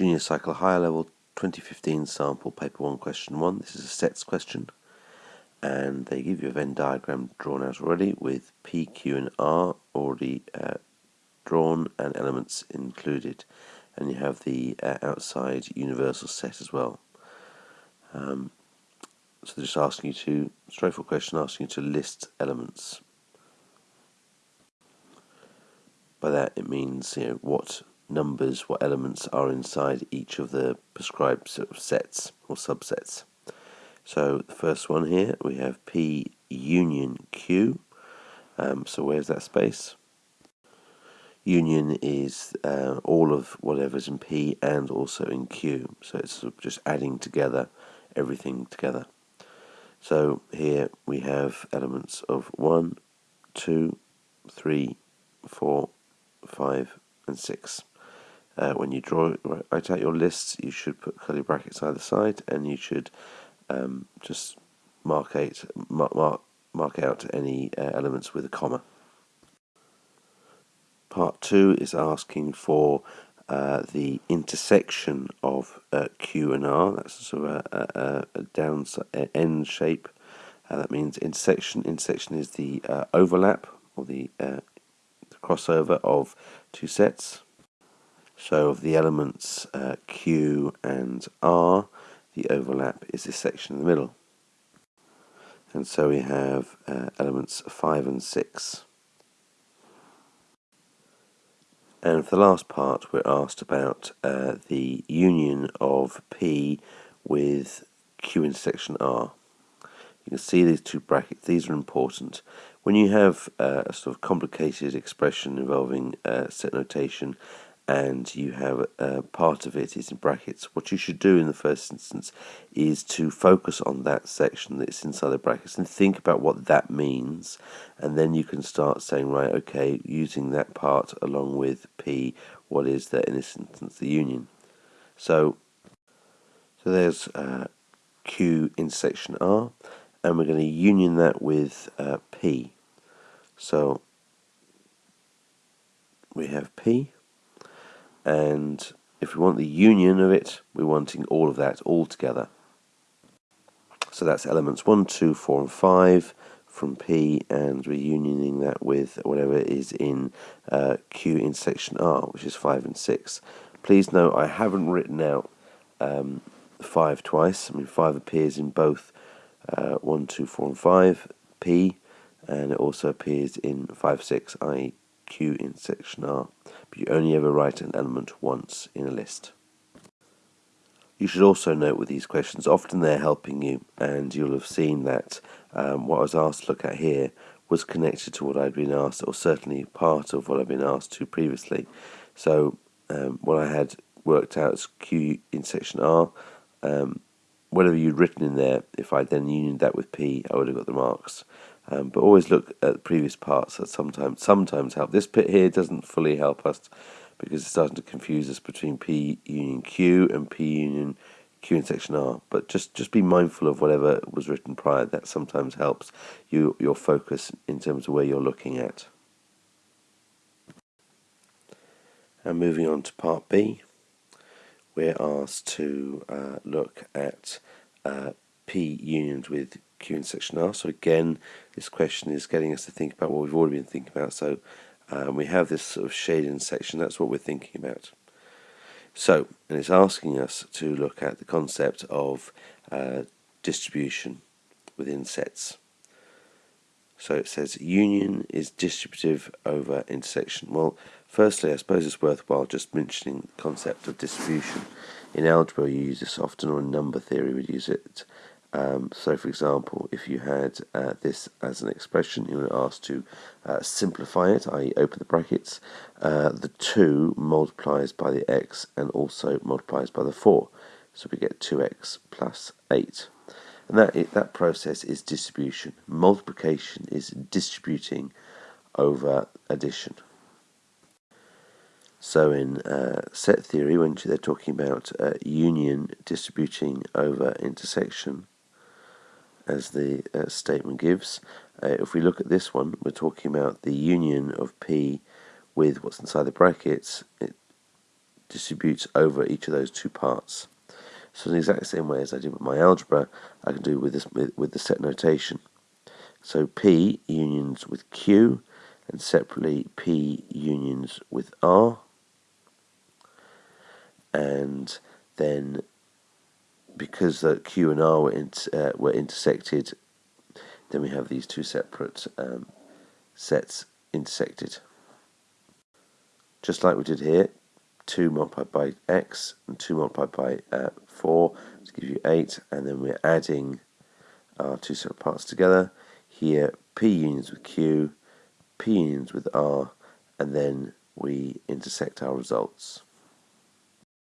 Junior Cycle Higher Level 2015 Sample Paper 1 Question 1. This is a sets question. And they give you a Venn diagram drawn out already with P, Q and R already uh, drawn and elements included. And you have the uh, outside universal set as well. Um, so they're just asking you to, straightforward question, asking you to list elements. By that it means you know what numbers, what elements are inside each of the prescribed sort of sets or subsets. So the first one here we have P union Q. Um, so where's that space? Union is uh, all of whatever's in P and also in Q. So it's sort of just adding together everything together. So here we have elements of 1, 2, 3, 4, 5 and 6. Uh, when you draw write out your lists, you should put curly brackets either side, and you should um, just mark out mark, mark, mark out any uh, elements with a comma. Part two is asking for uh, the intersection of uh, Q and R. That's sort of a, a, a down end shape. Uh, that means intersection. Intersection is the uh, overlap or the crossover of two sets. So of the elements uh, Q and R, the overlap is this section in the middle. And so we have uh, elements 5 and 6. And for the last part, we're asked about uh, the union of P with Q intersection R. You can see these two brackets, these are important. When you have uh, a sort of complicated expression involving uh, set notation and you have a part of it is in brackets, what you should do in the first instance is to focus on that section that's inside the brackets and think about what that means. And then you can start saying right okay using that part along with P what is that in this instance the union? So so there's uh, Q intersection R and we're going to union that with uh, P. So we have P and if we want the union of it, we're wanting all of that all together. So that's elements 1, 2, 4 and 5 from P and we're unioning that with whatever is in uh, Q intersection R, which is 5 and 6. Please note I haven't written out um, 5 twice. I mean 5 appears in both uh, 1, 2, 4 and 5, P, and it also appears in 5, 6, i.e. Q intersection R, but you only ever write an element once in a list. You should also note with these questions, often they're helping you, and you'll have seen that um, what I was asked to look at here was connected to what I'd been asked, or certainly part of what I'd been asked to previously. So um, what I had worked out as Q intersection R, um, whatever you'd written in there, if I then unioned that with P, I would have got the marks. Um, but always look at previous parts that sometimes sometimes help. This bit here doesn't fully help us because it's starting to confuse us between P union Q and P union Q intersection R. But just just be mindful of whatever was written prior. That sometimes helps you your focus in terms of where you're looking at. And moving on to part B, we're asked to uh, look at uh, P unions with Q intersection R. So again, this question is getting us to think about what we've already been thinking about. So um, we have this sort of shading section, that's what we're thinking about. So, and it's asking us to look at the concept of uh, distribution within sets. So it says union is distributive over intersection. Well, firstly, I suppose it's worthwhile just mentioning the concept of distribution. In algebra, you use this often, or in number theory, we use it um, so, for example, if you had uh, this as an expression, you were asked to uh, simplify it, i.e., open the brackets. Uh, the 2 multiplies by the x and also multiplies by the 4. So we get 2x plus 8. And that, that process is distribution. Multiplication is distributing over addition. So in uh, set theory, when they're talking about uh, union distributing over intersection, as the uh, statement gives. Uh, if we look at this one, we're talking about the union of P with what's inside the brackets. It distributes over each of those two parts. So in the exact same way as I did with my algebra, I can do with this with the set notation. So P unions with Q, and separately P unions with R, and then because the Q and R were, uh, were intersected, then we have these two separate um, sets intersected. Just like we did here, 2 multiplied by x and 2 multiplied by uh, 4 to give you 8 and then we're adding our two separate parts together. Here P unions with Q, P unions with R and then we intersect our results.